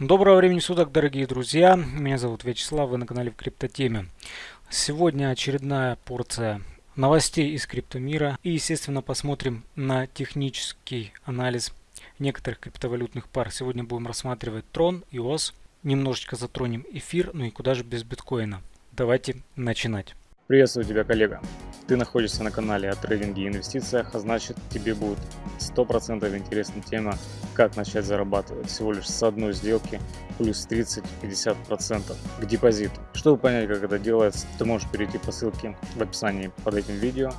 Доброго времени суток, дорогие друзья. Меня зовут Вячеслав, вы на канале в Криптотеме. Сегодня очередная порция новостей из криптомира. И, естественно, посмотрим на технический анализ некоторых криптовалютных пар. Сегодня будем рассматривать Tron, EOS. Немножечко затронем эфир, ну и куда же без биткоина. Давайте начинать. Приветствую тебя, коллега. Ты находишься на канале о трейдинге и инвестициях, а значит тебе будет 100% интересна тема, как начать зарабатывать всего лишь с одной сделки плюс 30-50% к депозиту. Чтобы понять, как это делается, ты можешь перейти по ссылке в описании под этим видео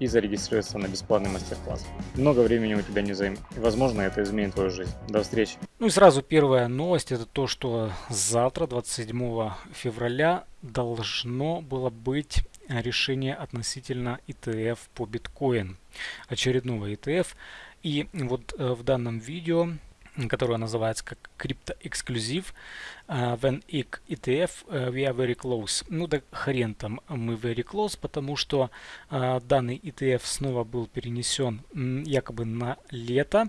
и зарегистрироваться на бесплатный мастер-класс. Много времени у тебя не займет, возможно это изменит твою жизнь. До встречи! Ну и сразу первая новость, это то, что завтра, 27 февраля, должно было быть решение относительно ETF по биткоин, очередного ETF. И вот э, в данном видео, которое называется как криптоэксклюзив, uh, when ETF uh, we are very close. Ну да хрен там мы very close, потому что данный ETF снова был перенесен якобы на лето.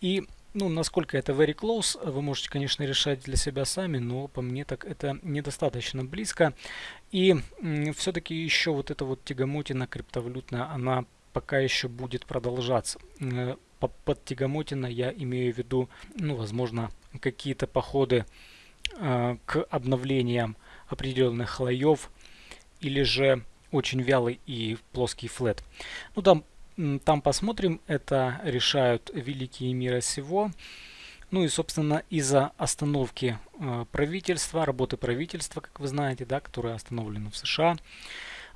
И ну, насколько это very close, вы можете, конечно, решать для себя сами, но по мне так это недостаточно близко. И все-таки еще вот эта вот тягомотина криптовалютная, она пока еще будет продолжаться. Э, под тягомотина я имею в виду, ну, возможно, какие-то походы э, к обновлениям определенных слоев или же очень вялый и плоский флет. Ну, там там посмотрим, это решают великие мира сего. Ну и, собственно, из-за остановки э, правительства, работы правительства, как вы знаете, да, которая остановлена в США,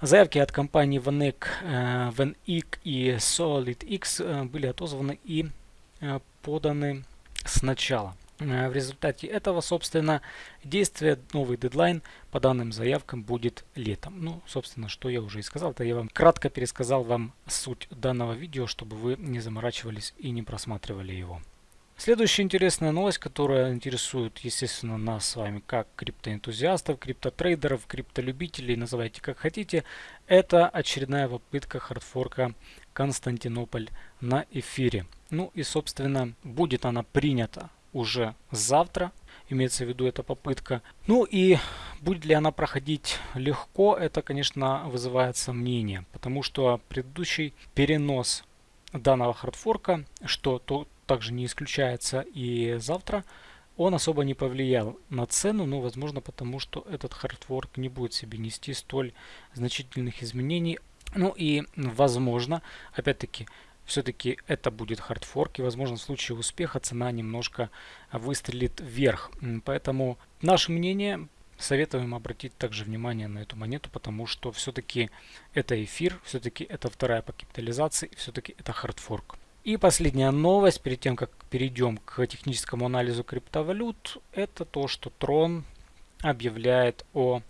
заявки от компаний VanEck, э, VanEck и SolidX э, были отозваны и поданы сначала. Э, в результате этого, собственно, действие, новый дедлайн по данным заявкам будет летом. Ну, собственно, что я уже и сказал, это я вам кратко пересказал вам суть данного видео, чтобы вы не заморачивались и не просматривали его. Следующая интересная новость, которая интересует, естественно, нас с вами как криптоэнтузиастов, криптотрейдеров, криптолюбителей, называйте как хотите, это очередная попытка хардфорка Константинополь на эфире. Ну и, собственно, будет она принята уже завтра. Имеется в виду эта попытка. Ну и будет ли она проходить легко, это, конечно, вызывает сомнения. Потому что предыдущий перенос данного хардфорка, что то, также не исключается и завтра, он особо не повлиял на цену, но возможно потому, что этот хардфорк не будет себе нести столь значительных изменений. Ну и возможно, опять-таки, все-таки это будет хардфорк, и возможно в случае успеха цена немножко выстрелит вверх. Поэтому наше мнение, советуем обратить также внимание на эту монету, потому что все-таки это эфир, все-таки это вторая по капитализации, все-таки это хардфорк. И последняя новость, перед тем как перейдем к техническому анализу криптовалют, это то, что Tron объявляет о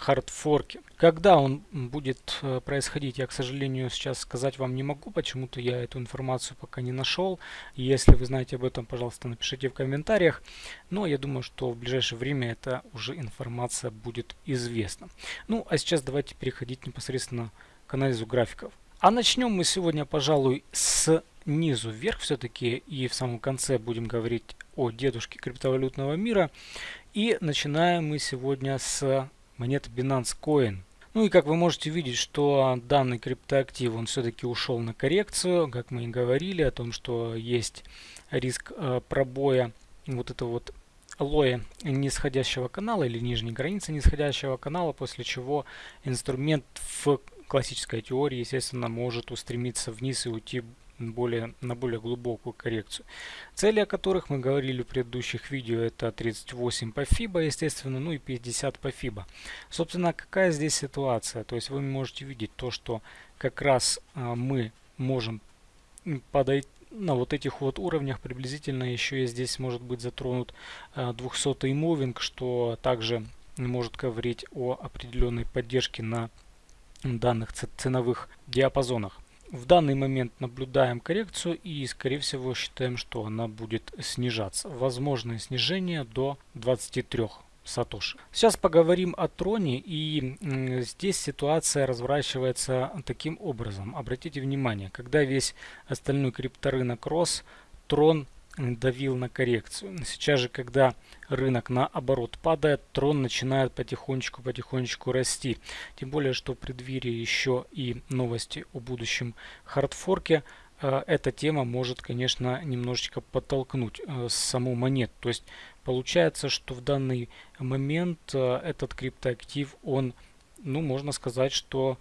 хардфорке. Когда он будет э, происходить, я, к сожалению, сейчас сказать вам не могу. Почему-то я эту информацию пока не нашел. Если вы знаете об этом, пожалуйста, напишите в комментариях. Но я думаю, что в ближайшее время эта уже информация будет известна. Ну, а сейчас давайте переходить непосредственно к анализу графиков. А начнем мы сегодня, пожалуй, с низу вверх все-таки. И в самом конце будем говорить о дедушке криптовалютного мира. И начинаем мы сегодня с монеты Binance Coin. Ну и как вы можете видеть, что данный криптоактив, он все-таки ушел на коррекцию, как мы и говорили, о том, что есть риск э, пробоя вот этого вот лоя нисходящего канала или нижней границы нисходящего канала, после чего инструмент в классической теории, естественно, может устремиться вниз и уйти более, на более глубокую коррекцию. Цели, о которых мы говорили в предыдущих видео, это 38 по FIBA, естественно, ну и 50 по FIBA. Собственно, какая здесь ситуация? То есть вы можете видеть то, что как раз а, мы можем подойти на вот этих вот уровнях приблизительно еще и здесь может быть затронут 200 а, мувинг, что также может говорить о определенной поддержке на данных ценовых диапазонах. В данный момент наблюдаем коррекцию и, скорее всего, считаем, что она будет снижаться. Возможное снижение до 23 сатоши. Сейчас поговорим о троне и здесь ситуация разворачивается таким образом. Обратите внимание, когда весь остальной крипторынок рос, трон давил на коррекцию. Сейчас же, когда рынок наоборот падает, трон начинает потихонечку-потихонечку расти. Тем более, что в преддверии еще и новости о будущем хардфорке, э, эта тема может, конечно, немножечко подтолкнуть э, саму монету. То есть получается, что в данный момент э, этот криптоактив, он, ну, можно сказать, что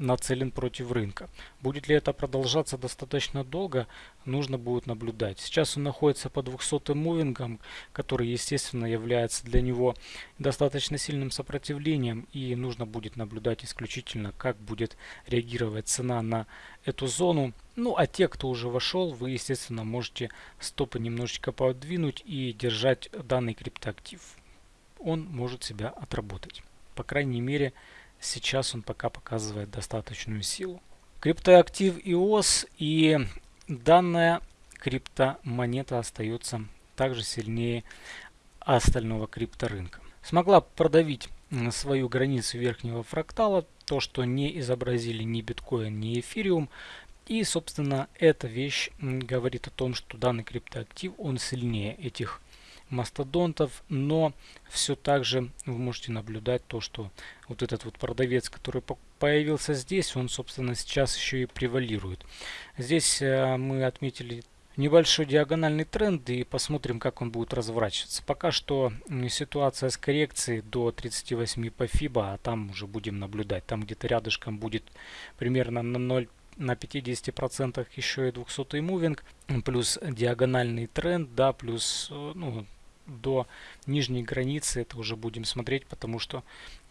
нацелен против рынка. Будет ли это продолжаться достаточно долго, нужно будет наблюдать. Сейчас он находится по 200 мувингам, который, естественно, является для него достаточно сильным сопротивлением. И нужно будет наблюдать исключительно, как будет реагировать цена на эту зону. Ну, а те, кто уже вошел, вы, естественно, можете стопы немножечко подвинуть и держать данный криптоактив. Он может себя отработать. По крайней мере, Сейчас он пока показывает достаточную силу. Криптоактив EOS и данная криптомонета остается также сильнее остального крипторынка. Смогла продавить свою границу верхнего фрактала, то, что не изобразили ни биткоин, ни эфириум. И, собственно, эта вещь говорит о том, что данный криптоактив, он сильнее этих мастодонтов, но все так же вы можете наблюдать то, что вот этот вот продавец, который появился здесь, он, собственно, сейчас еще и превалирует. Здесь э, мы отметили небольшой диагональный тренд и посмотрим, как он будет разворачиваться. Пока что ситуация с коррекцией до 38 по FIBA, а там уже будем наблюдать. Там где-то рядышком будет примерно на 0 на 50% еще и 200 мувинг, плюс диагональный тренд, да, плюс э, ну, до нижней границы это уже будем смотреть, потому что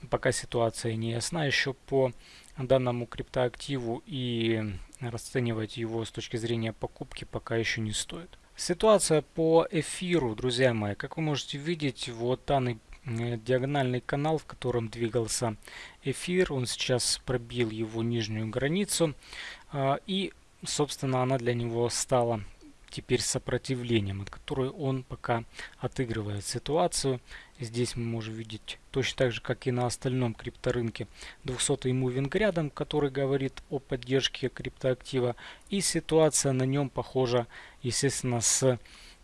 пока ситуация не ясна. Еще по данному криптоактиву и расценивать его с точки зрения покупки пока еще не стоит. Ситуация по эфиру, друзья мои, как вы можете видеть, вот данный э, диагональный канал, в котором двигался эфир, он сейчас пробил его нижнюю границу а, и, собственно, она для него стала теперь сопротивлением, от которой он пока отыгрывает ситуацию. Здесь мы можем видеть точно так же, как и на остальном крипторынке 200 мувинг рядом, который говорит о поддержке криптоактива. И ситуация на нем похожа, естественно, с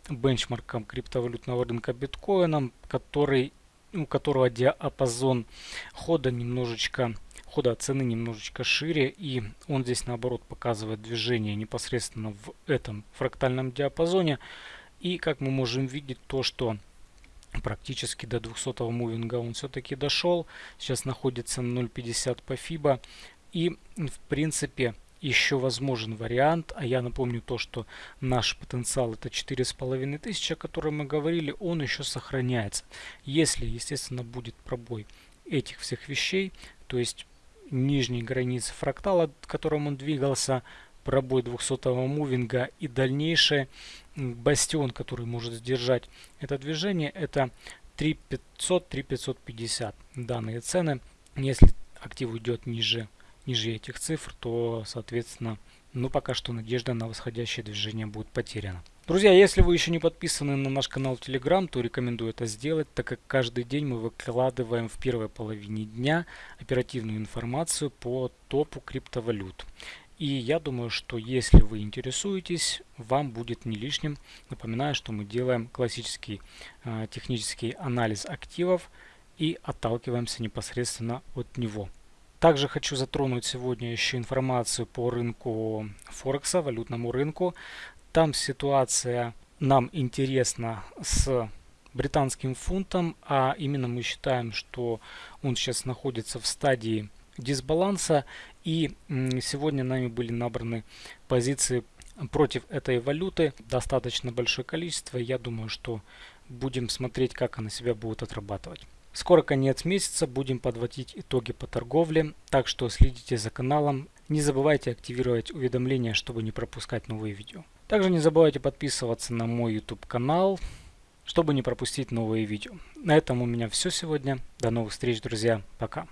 бенчмарком криптовалютного рынка биткоином, который, у которого диапазон хода немножечко хода цены немножечко шире и он здесь наоборот показывает движение непосредственно в этом фрактальном диапазоне. И как мы можем видеть то что практически до 200 мувинга он все-таки дошел сейчас находится на 0.50 по FIBA и в принципе еще возможен вариант, а я напомню то, что наш потенциал это 4500, о котором мы говорили, он еще сохраняется. Если, естественно, будет пробой этих всех вещей, то есть нижней границы фрактала, к которому он двигался, пробой 200 мувинга и дальнейший бастион, который может сдержать это движение, это 3500-3550 данные цены. Если актив уйдет ниже, ниже этих цифр, то, соответственно, ну пока что надежда на восходящее движение будет потеряна. Друзья, если вы еще не подписаны на наш канал Telegram, то рекомендую это сделать, так как каждый день мы выкладываем в первой половине дня оперативную информацию по топу криптовалют. И я думаю, что если вы интересуетесь, вам будет не лишним. Напоминаю, что мы делаем классический э, технический анализ активов и отталкиваемся непосредственно от него. Также хочу затронуть сегодня еще информацию по рынку Форекса, валютному рынку. Там ситуация нам интересна с британским фунтом, а именно мы считаем, что он сейчас находится в стадии дисбаланса и сегодня нами были набраны позиции против этой валюты. Достаточно большое количество. Я думаю что будем смотреть как она себя будет отрабатывать. Скоро конец месяца будем подводить итоги по торговле. Так что следите за каналом. Не забывайте активировать уведомления чтобы не пропускать новые видео также не забывайте подписываться на мой YouTube канал, чтобы не пропустить новые видео. На этом у меня все сегодня. До новых встреч, друзья. Пока.